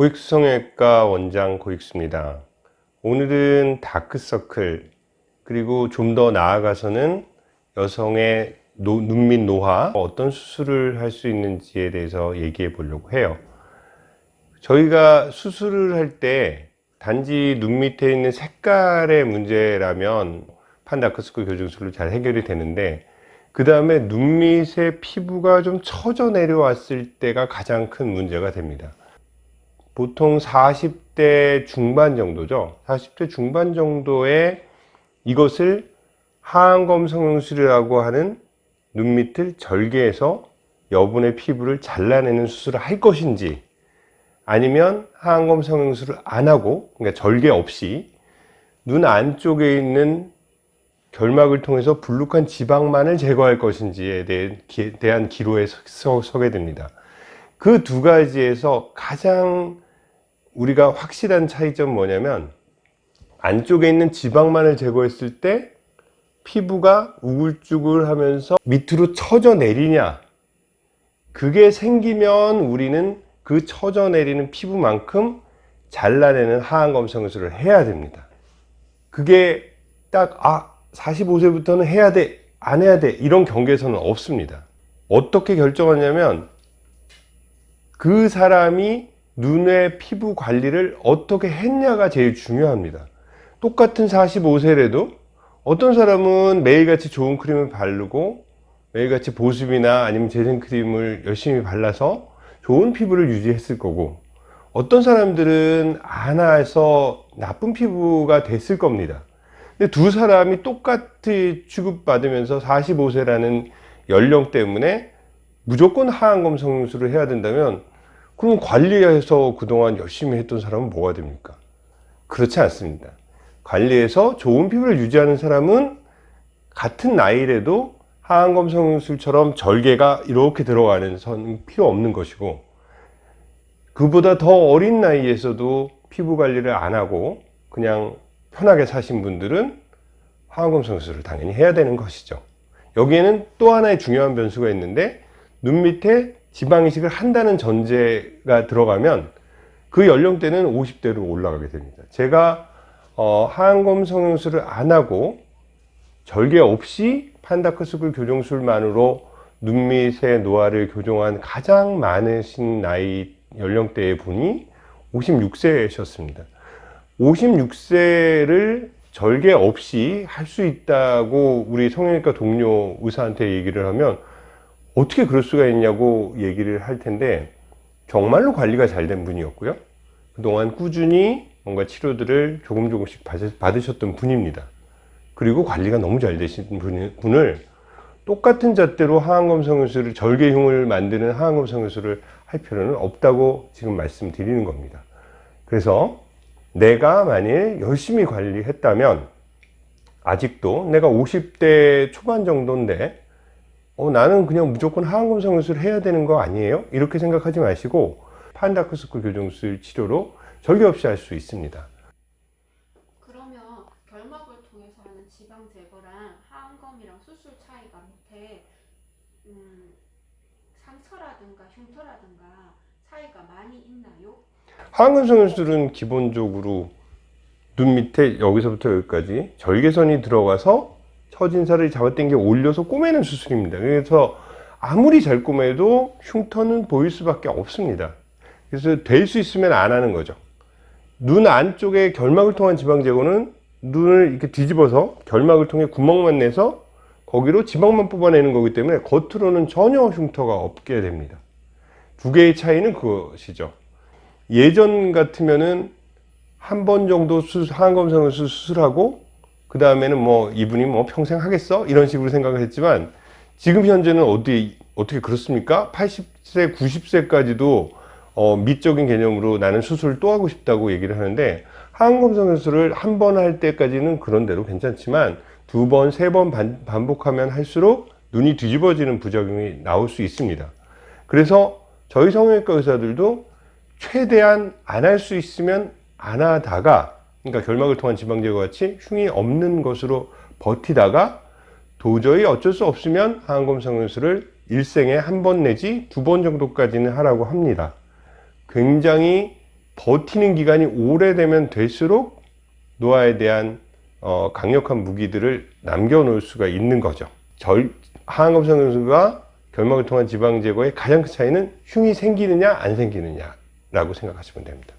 고익수성형외과 원장 고익수입니다. 오늘은 다크서클 그리고 좀 더 나아가서는 여성의 노, 눈밑 노화 어떤 수술을 할 수 있는지에 대해서 얘기해 보려고 해요. 저희가 수술을 할 때 단지 눈 밑에 있는 색깔의 문제라면 판다크서클 교정술로 잘 해결이 되는데 그 다음에 눈밑의 피부가 좀 처져 내려왔을 때가 가장 큰 문제가 됩니다. 보통 40대 중반 정도죠. 40대 중반 정도에 이것을 하안검 성형술이라고 하는 눈밑을 절개해서 여분의 피부를 잘라내는 수술을 할 것인지 아니면 하안검 성형술을 안 하고 그러니까 절개 없이 눈 안쪽에 있는 결막을 통해서 불룩한 지방만을 제거할 것인지에 대한 기로에 서게 됩니다. 그 두 가지에서 가장 우리가 확실한 차이점 뭐냐면 안쪽에 있는 지방만을 제거했을 때 피부가 우글쭈글 하면서 밑으로 처져 내리냐. 그게 생기면 우리는 그 처져 내리는 피부만큼 잘라내는 하안검 성술을 해야 됩니다. 그게 딱 아 45세부터는 해야 돼 안 해야 돼 이런 경계선은 없습니다. 어떻게 결정하냐면 그 사람이 눈의 피부 관리를 어떻게 했냐가 제일 중요합니다. 똑같은 45세래도 어떤 사람은 매일같이 좋은 크림을 바르고 매일같이 보습이나 아니면 재생크림을 열심히 발라서 좋은 피부를 유지했을 거고 어떤 사람들은 안 해서 나쁜 피부가 됐을 겁니다. 근데 두 사람이 똑같이 취급받으면서 45세라는 연령 때문에 무조건 하안검 성형술을 해야 된다면 그럼 관리해서 그동안 열심히 했던 사람은 뭐가 됩니까? 그렇지 않습니다. 관리해서 좋은 피부를 유지하는 사람은 같은 나이라도 하안검 성형술처럼 절개가 이렇게 들어가는 선 필요 없는 것이고 그보다 더 어린 나이에서도 피부 관리를 안 하고 그냥 편하게 사신 분들은 하안검 성형술을 당연히 해야 되는 것이죠. 여기에는 또 하나의 중요한 변수가 있는데 눈 밑에 지방 이식을 한다는 전제가 들어가면 그 연령대는 50대로 올라가게 됩니다. 제가 어, 하안검 성형술을 안 하고 절개 없이 판다크스쿨 교정술만으로 눈밑의 노화를 교정한 가장 많으신 나이 연령대의 분이 56세셨습니다. 56세를 절개 없이 할 수 있다고 우리 성형외과 동료 의사한테 얘기를 하면 어떻게 그럴 수가 있냐고 얘기를 할 텐데 정말로 관리가 잘 된 분이었고요. 그동안 꾸준히 뭔가 치료들을 조금 조금씩 받으셨던 분입니다. 그리고 관리가 너무 잘 되신 분을 똑같은 잣대로 하안검 성형술을 절개흉을 만드는 하안검 성형술을 할 필요는 없다고 지금 말씀드리는 겁니다. 그래서 내가 만일 열심히 관리했다면 아직도 내가 50대 초반 정도인데 어, 나는 그냥 무조건 하안검 성형술을 해야 되는 거 아니에요? 이렇게 생각하지 마시고 판다크스쿨 교정술 치료로 절개 없이 할 수 있습니다. 그러면 결막을 통해서 하는 지방 제거랑 하안검이랑 수술 차이가 밑에 음, 상처라든가 흉터라든가 차이가 많이 있나요? 하안검 성형술은 기본적으로 눈 밑에 여기서부터 여기까지 절개선이 들어가서 처진살을 잡아당겨 올려서 꼬매는 수술입니다. 그래서 아무리 잘 꼬매도 흉터는 보일 수밖에 없습니다. 그래서 될 수 있으면 안 하는 거죠. 눈 안쪽에 결막을 통한 지방 제거는 눈을 이렇게 뒤집어서 결막을 통해 구멍만 내서 거기로 지방만 뽑아내는 거기 때문에 겉으로는 전혀 흉터가 없게 됩니다. 두 개의 차이는 그것이죠. 예전 같으면은 한 번 정도 수술, 항검성을 수술하고 그 다음에는 뭐 이분이 뭐 평생 하겠어? 이런 식으로 생각을 했지만 지금 현재는 어디, 어떻게 그렇습니까? 80세, 90세까지도 어, 미적인 개념으로 나는 수술을 또 하고 싶다고 얘기를 하는데 항검성 수술을 한 번 할 때까지는 그런 대로 괜찮지만 두 번, 세 번 반복하면 할수록 눈이 뒤집어지는 부작용이 나올 수 있습니다. 그래서 저희 성형외과 의사들도 최대한 안 할 수 있으면 안 하다가 그러니까 결막을 통한 지방 제거 같이 흉이 없는 것으로 버티다가 도저히 어쩔 수 없으면 성형술을 일생에 한 번 내지 두 번 정도까지는 하라고 합니다. 굉장히 버티는 기간이 오래되면 될수록 노화에 대한 어, 강력한 무기들을 남겨 놓을 수가 있는 거죠. 절, 하안검 성형수가 결막을 통한 지방 제거의 가장 큰 차이는 흉이 생기느냐 안 생기느냐 라고 생각하시면 됩니다.